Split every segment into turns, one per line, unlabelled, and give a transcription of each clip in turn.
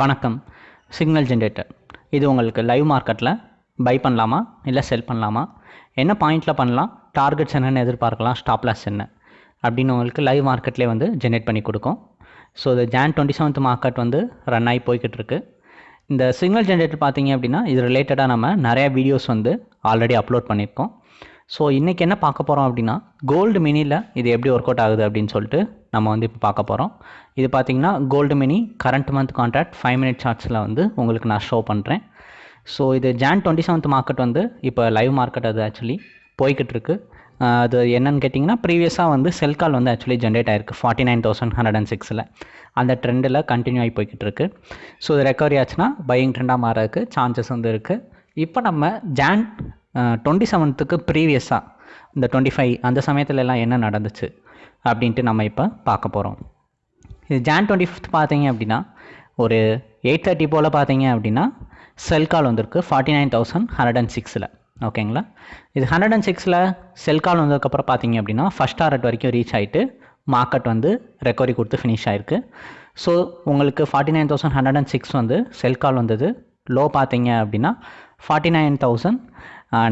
வணக்கம். Signal generator இது உங்களுக்கு லைவ் மார்க்கெட்டில் பை பண்ணலாமா இல்லை செல் பண்ணலாமா? என்ன பாயிண்டில் பண்ணலாம் டார்கெட்ஸ் என்னென்னு எதிர்பார்க்கலாம் ஸ்டாப் லாஸ் என்ன? அப்படின்னு உங்களுக்கு லைவ் மார்க்கெட்லேயே வந்து ஜென்ரேட் பண்ணி கொடுக்கும். ஸோ இது ஜான் டுவெண்ட்டி செவன்த் மார்க்கெட் வந்து ரன் ஆகி போய்கிட்டு இருக்கு. இந்த சிக்னல் ஜென்ரேட்டர் பார்த்தீங்க அப்படின்னா இது ரிலேட்டடாக நம்ம நிறையா வீடியோஸ் வந்து ஆல்ரெடி அப்லோட் பண்ணியிருக்கோம். ஸோ இன்றைக்கி என்ன பார்க்க போகிறோம் அப்படின்னா கோல்டு மினியில் இது எப்படி ஒர்க் அவுட் ஆகுது அப்படின்னு சொல்லிட்டு நம்ம வந்து இப்போ பார்க்க போகிறோம் இது பார்த்தீங்கன்னா gold mini current month contract five minute சார்ட்ஸில் வந்து உங்களுக்கு நான் ஷோ பண்ணுறேன் ஸோ இது ஜான் டுவெண்ட்டி செவன்த் மார்க்கெட் வந்து இப்போ லைவ் மார்க்கெட் அது ஆக்சுவலி போய்கிட்டு இருக்கு. அது என்னன்னு கேட்டிங்கன்னா ப்ரீவியஸாக வந்து செல் கால் வந்து ஆக்சுவலி ஜென்ரேட் ஆயிருக்கு. Forty nine thousand hundred and சிக்ஸில் அந்த ட்ரெண்டில் கண்டினியூ ஆகி போய்கிட்டு இருக்கு. ஸோ இது ரெக்கவரி ஆச்சுன்னா பையிங் ட்ரெண்டாக மாறதுக்கு சான்சஸ் வந்து இருக்குது இப்போ நம்ம ஜான் டுவெண்ட்டி செவன்த்துக்கு ப்ரீவியஸாக இந்த டுவெண்ட்டி ஃபைவ் அந்த சமயத்துல எல்லாம் என்ன நடந்துச்சு? அப்படின்ட்டு நம்ம இப்போ பார்க்க போகிறோம் இது ஜான் டுவெண்ட்டி ஃபிஃப்த் பார்த்தீங்க அப்படின்னா ஒரு எயிட் தேர்ட்டி போல் பார்த்தீங்க அப்படின்னா செல் கால் வந்திருக்கு forty nine thousand hundred and சிக்ஸில் ஓகேங்களா? இது ஹண்ட்ரட் அண்ட் சிக்ஸில் செல் கால் வந்ததுக்கப்புறம் பார்த்தீங்க அப்படின்னா ஃபஸ்ட் டாரட் வரைக்கும் ரீச் ஆகிட்டு மார்க்கெட் வந்து ரெக்கவரி கொடுத்து ஃபினிஷ் ஆயிருக்கு. ஸோ உங்களுக்கு forty nine thousand hundred and six வந்து செல் கால் வந்தது. லோ பார்த்தீங்க அப்படின்னா forty nine thousand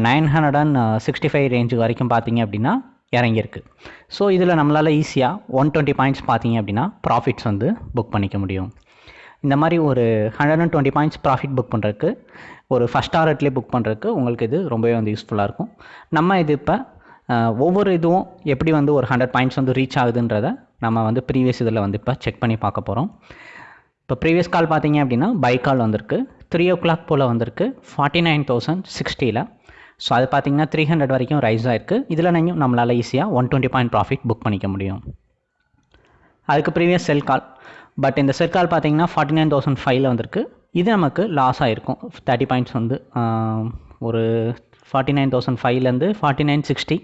nine hundred and sixty five range வரைக்கும் பார்த்தீங்க அப்படின்னா இறங்கியிருக்கு. ஸோ இதில் நம்மளால் ஈஸியாக ஒன் டுவெண்ட்டி பாயிண்ட்ஸ் பார்த்தீங்க அப்படின்னா ப்ராஃபிட்ஸ் வந்து புக் பண்ணிக்க முடியும். இந்த மாதிரி ஒரு hundred and twenty points profit book பண்ணுறதுக்கு ஒரு ஃபஸ்ட் டாரட்லேயே புக் பண்ணுறதுக்கு உங்களுக்கு இது ரொம்பவே வந்து யூஸ்ஃபுல்லாக இருக்கும். நம்ம இது இப்போ ஒவ்வொரு இதுவும் எப்படி வந்து ஒரு ஹண்ட்ரட் பாயிண்ட்ஸ் வந்து ரீச் ஆகுதுன்றத நம்ம வந்து ப்ரீவியஸ் இதில் வந்து இப்போ செக் பண்ணி பார்க்க போகிறோம் இப்போ ப்ரீவியஸ் கால் பார்த்தீங்க அப்படின்னா பை கால் வந்திருக்கு. த்ரீ ஓ கிளாக் போல் வந்திருக்கு. ஃபார்ட்டி நைன் தௌசண்ட் சிக்ஸ்டியில் ஸோ அது பார்த்தீங்கன்னா த்ரீ ஹண்ட்ரட் வரைக்கும் ரைஸ் ஆயிருக்கு. இதில் நீங்கள் நம்மளால் ஈஸியாக one twenty point profit book பண்ணிக்க முடியும். அதுக்கு ப்ரீவியஸ் செல் கால் பட் இந்த செல் கால் பார்த்தீங்கன்னா ஃபார்ட்டி நைன் தௌசண்ட் ஃபைவ்ல வந்திருக்கு. இது நமக்கு லாஸ் ஆகிருக்கும் தேர்ட்டி பாயிண்ட்ஸ் வந்து ஒரு ஃபார்ட்டி நைன் தௌசண்ட் ஃபைவ்லேருந்து forty nine sixty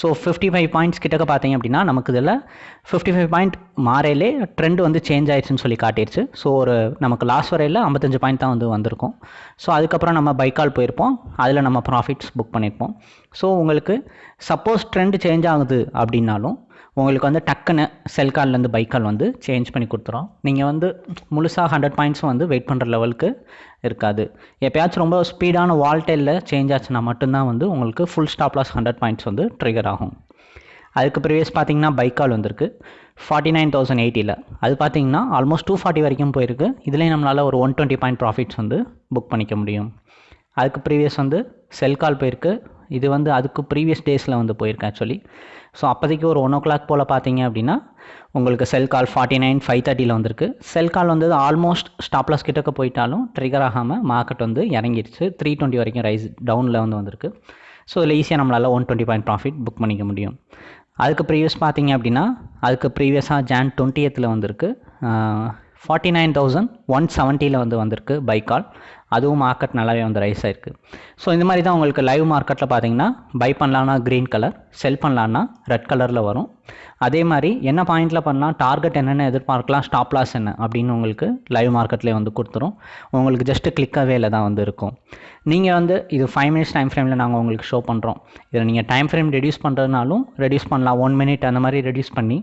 so fifty five points கிட்டக்க பார்த்தீங்க அப்படின்னா நமக்கு இதில் ஃபிஃப்டி ஃபைவ் பாயிண்ட் மாறையிலே ட்ரெண்ட் வந்து சேஞ்ச் ஆயிடுச்சுன்னு சொல்லி காட்டிடுச்சு. ஸோ ஒரு நமக்கு லாஸ் வரையில் ஐம்பத்தஞ்சு பாயிண்ட் தான் வந்து வந்திருக்கும். ஸோ அதுக்கப்புறம் நம்ம பைக்கால் போயிருப்போம். அதில் நம்ம ப்ராஃபிட்ஸ் புக் பண்ணியிருப்போம். ஸோ உங்களுக்கு சப்போஸ் ட்ரெண்ட் சேஞ்ச் ஆகுது அப்படின்னாலும் உங்களுக்கு வந்து டக்குன்னு செல் கால்லேருந்து பைக் கால் வந்து சேஞ்ச் பண்ணி கொடுத்துரும். நீங்கள் வந்து முழுசாக ஹண்ட்ரட் பாயிண்ட்ஸும் வந்து வெயிட் பண்ணுற லெவலுக்கு இருக்காது. எப்பயாச்சும் ரொம்ப ஸ்பீடான வால்டெயிலில் சேஞ்ச் ஆச்சுன்னா மட்டும்தான் வந்து உங்களுக்கு full stop loss hundred points வந்து ட்ரிகர் ஆகும். அதுக்கு ப்ரீவியஸ் பார்த்தீங்கன்னா பைக் கால் வந்திருக்கு. ஃபார்ட்டி நைன் தௌசண்ட் எயிட்டியில் அது பார்த்தீங்கன்னா ஆல்மோஸ்ட் டூ ஃபார்ட்டி வரைக்கும் போயிருக்கு. இதுலேயும் நம்மளால் ஒரு ஒன் டுவெண்ட்டி பாயிண்ட் ப்ராஃபிட்ஸ் வந்து புக் பண்ணிக்க முடியும். அதுக்கு ப்ரீவியஸ் வந்து செல் கால் போயிருக்கு. இது வந்து அதுக்கு ப்ரீவியஸ் டேஸில் வந்து போயிருக்கேன் ஆக்சுவலி ஸோ அப்போதைக்கு ஒரு ஒன் ஓ கிளாக் போல் பார்த்தீங்க அப்படின்னா உங்களுக்கு sell call forty nine five தேர்ட்டியில் வந்திருக்கு. செல் கால் வந்து ஆல்மோஸ்ட் ஸ்டாப்லாஸ் கிட்டக்க போயிட்டாலும் ட்ரிகர் ஆகாமல் மார்க்கெட் வந்து இறங்கிடுச்சு த்ரீ டுவெண்ட்டி வரைக்கும் ரைஸ் டவுனில் வந்து வந்திருக்கு. ஸோ இதில் ஈஸியாக நம்மளால் one twenty point profit book பண்ணிக்க முடியும். அதுக்கு ப்ரீவியஸ் பார்த்தீங்க அப்படின்னா அதுக்கு ப்ரீவியஸாக ஜான் டுவெண்ட்டியத்தில் வந்திருக்கு. ஃபார்ட்டி நைன் தௌசண்ட் ஒன் செவன்ட்டியில் வந்து வந்திருக்கு பை கால் அதுவும் மார்க்கெட் நல்லாவே வந்து ரைஸ் ஆயிருக்கு. ஸோ இந்த மாதிரி தான் உங்களுக்கு லைவ் மார்க்கெட்டில் பார்த்தீங்கன்னா பை பண்ணலான்னா க்ரீன் கலர் செல் பண்ணலான்னா ரெட் கலரில் வரும். அதே மாதிரி என்ன பாயிண்டில் பண்ணலாம் டார்கெட் என்னென்ன எதிர்பார்க்கலாம் ஸ்டாப் லாஸ் என்ன அப்படின்னு உங்களுக்கு லைவ் மார்க்கெட்லேயே வந்து கொடுத்துரும். உங்களுக்கு ஜஸ்ட்டு கிளிக்காகவே தான் வந்து இருக்கும். நீங்கள் வந்து இது ஃபைவ் மினிட்ஸ் டைம் ஃப்ரேமில் நாங்கள் உங்களுக்கு ஷோ பண்ணுறோம் இதில் நீங்கள் டைம் ஃப்ரேம் ரெடியூஸ் பண்ணுறதுனாலும் ரெடியூஸ் பண்ணலாம். ஒன் மினிட் அந்த மாதிரி ரெடியூஸ் பண்ணி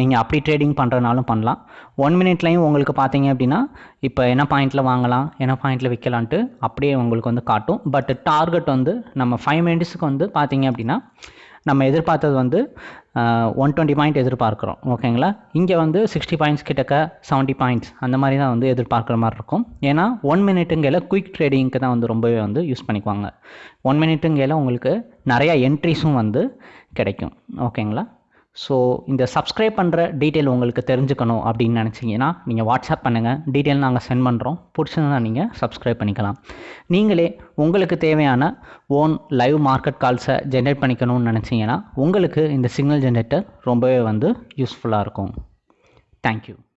நீங்கள் அப்படி ட்ரேடிங் பண்ணுறதுனாலும் பண்ணலாம். ஒன் மினிட்லையும் உங்களுக்கு பார்த்தீங்க அப்படின்னா இப்போ என்ன பாயிண்ட்டில் வாங்கலாம் என்ன பாயிண்ட்டில் விற்கலான்ட்டு அப்படியே உங்களுக்கு வந்து காட்டும். பட் டார்கெட் வந்து நம்ம ஃபைவ் மினிட்ஸுக்கு வந்து பார்த்தீங்க அப்படின்னா நம்ம எதிர்பார்த்தது வந்து ஒன் டுவெண்ட்டி பாயிண்ட் எதிர்பார்க்குறோம். ஓகேங்களா இங்கே வந்து சிக்ஸ்டி பாயிண்ட்ஸ் கிட்டக்க செவன்ட்டி பாயிண்ட்ஸ் அந்த மாதிரி தான் வந்து எதிர்பார்க்குற மாதிரி இருக்கும். ஏன்னா ஒன் மினிட்டுங்கையில் குயிக் ட்ரேடிங்க்கு தான் வந்து ரொம்பவே வந்து யூஸ் பண்ணிக்குவாங்க. ஒன் மினிட்டுங்கையில் உங்களுக்கு நிறையா என்ட்ரிஸும் வந்து கிடைக்கும். ஓகேங்களா ஸோ இந்த சப்ஸ்கிரைப் பண்ணுற டீட்டெயில் உங்களுக்கு தெரிஞ்சுக்கணும் அப்படின்னு நினச்சிங்கன்னா நீங்கள் வாட்ஸ்அப் பண்ணுங்கள் டீட்டெயில் நாங்கள் சென்ட் பண்ணுறோம் பிடிச்சிருந்தா நீங்கள் சப்ஸ்கிரைப் பண்ணிக்கலாம். நீங்களே உங்களுக்கு தேவையான ஓன் லைவ் மார்க்கெட் கால்ஸை ஜென்ரேட் பண்ணிக்கணும்னு நினச்சிங்கன்னா உங்களுக்கு இந்த சிக்னல் ஜென்ரேட்டர் ரொம்பவே வந்து யூஸ்ஃபுல்லாக இருக்கும். தேங்க்யூ